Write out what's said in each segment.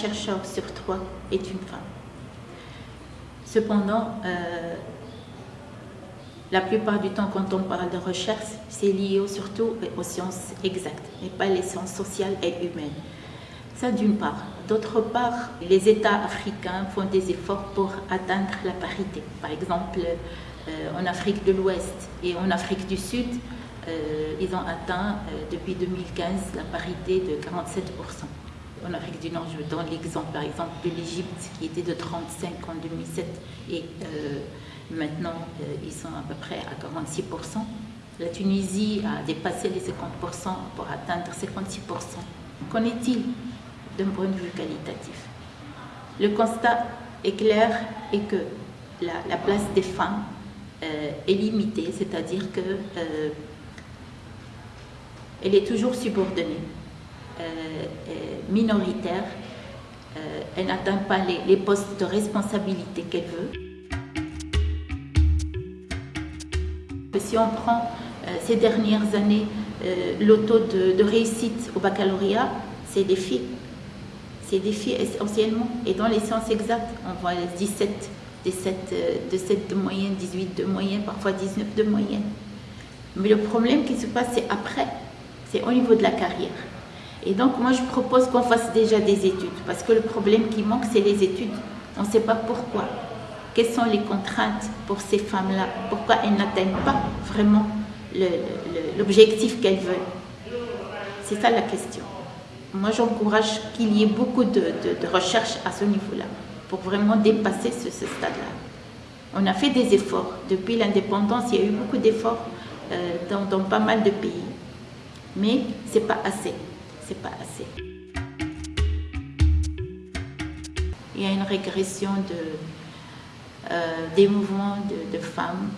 chercheur sur trois est une femme. Cependant, euh, la plupart du temps, quand on parle de recherche, c'est lié surtout aux sciences exactes, et pas les sciences sociales et humaines. Ça d'une part. D'autre part, les États africains font des efforts pour atteindre la parité. Par exemple, euh, en Afrique de l'Ouest et en Afrique du Sud, euh, ils ont atteint depuis 2015 la parité de 47%. En Afrique du Nord, je donne l'exemple par exemple de l'Égypte qui était de 35 en 2007 et maintenant ils sont à peu près à 46%. La Tunisie a dépassé les 50% pour atteindre 56%. Qu'en est-il d'un point de vue qualitatif? Le constat est clair et que la, place des femmes est limitée, c'est-à-dire que elle est toujours subordonnée, euh, minoritaire, euh, elle n'atteint pas les, postes de responsabilité qu'elle veut. Si on prend euh, ces dernières années, le taux de, réussite au baccalauréat, c'est des filles. C'est des filles essentiellement. Et dans les sciences exactes, on voit 17, 17, 17 de moyenne, 18 de moyenne, parfois 19 de moyenne. Mais le problème qui se passe, c'est après c'est au niveau de la carrière. Et donc moi je propose qu'on fasse déjà des études, parce que le problème qui manque c'est les études. On ne sait pas pourquoi. Quelles sont les contraintes pour ces femmes-là? Pourquoi elles n'atteignent pas vraiment l'objectif qu'elles veulent? C'est ça la question. Moi j'encourage qu'il y ait beaucoup de, recherches à ce niveau-là, pour vraiment dépasser ce, stade-là. On a fait des efforts. Depuis l'indépendance, il y a eu beaucoup d'efforts euh, dans pas mal de pays mais c'est pas assez. Pas assez. Il y a une régression de, euh, des mouvements de, femmes.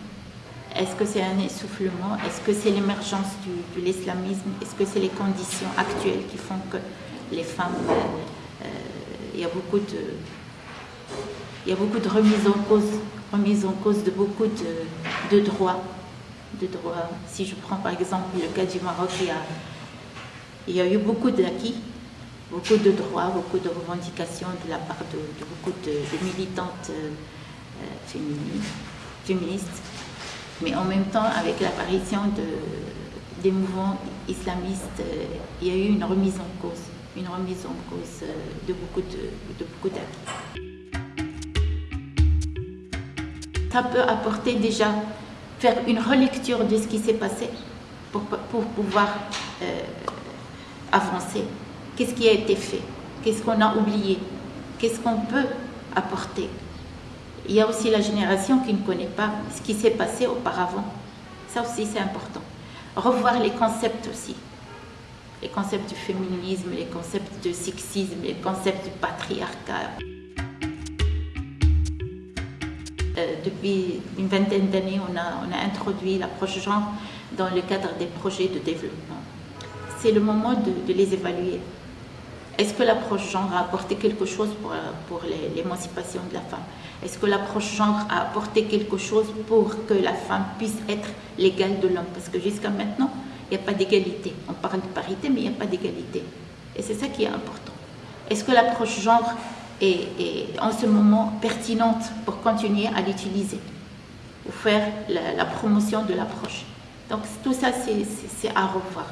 Est-ce que c'est un essoufflement? Est-ce que c'est l'émergence de l'islamisme? Est-ce que c'est les conditions actuelles qui font que les femmes... Euh, euh, il y a beaucoup de... Il y a beaucoup de remises en cause, remise en cause de beaucoup de, de droits de droits. Si je prends par exemple le cas du Maroc, il y a, eu beaucoup d'acquis, beaucoup de droits, beaucoup de revendications de la part de, beaucoup de, militantes euh, féministes. Mais en même temps, avec l'apparition de, des mouvements islamistes, euh, il y a eu une remise en cause, une remise en cause euh, de beaucoup de, beaucoup d'acquis. Ça peut apporter déjà faire une relecture de ce qui s'est passé pour, pour pouvoir euh, avancer. Qu'est-ce qui a été fait? Qu'est-ce qu'on a oublié? Qu'est-ce qu'on peut apporter? Il y a aussi la génération qui ne connaît pas ce qui s'est passé auparavant. Ça aussi, c'est important. Revoir les concepts aussi. Les concepts du féminisme, les concepts du sexisme, les concepts du patriarcat. Euh, depuis une vingtaine d'années, on a introduit l'approche genre dans le cadre des projets de développement. C'est le moment de, les évaluer. Est-ce que l'approche genre a apporté quelque chose pour, pour l'émancipation de la femme? Est-ce que l'approche genre a apporté quelque chose pour que la femme puisse être l'égale de l'homme? Parce que jusqu'à maintenant, il n'y a pas d'égalité. On parle de parité, mais il n'y a pas d'égalité. Et c'est ça qui est important. Est-ce que l'approche genre est, en ce moment pertinente pour continuer à l'utiliser ou faire la, la promotion de l'approche? Donc tout ça, c'est à revoir.